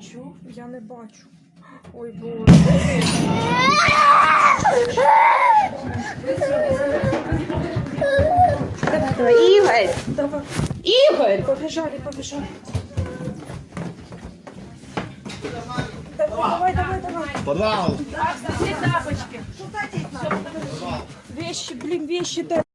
Чо? Я не бачу. Ой, боже. Ігор! Давай. Ігор! Побежали, побежали. Давай, давай, давай. Подвал! Все тапочки. Вещи, блин, вещи дай.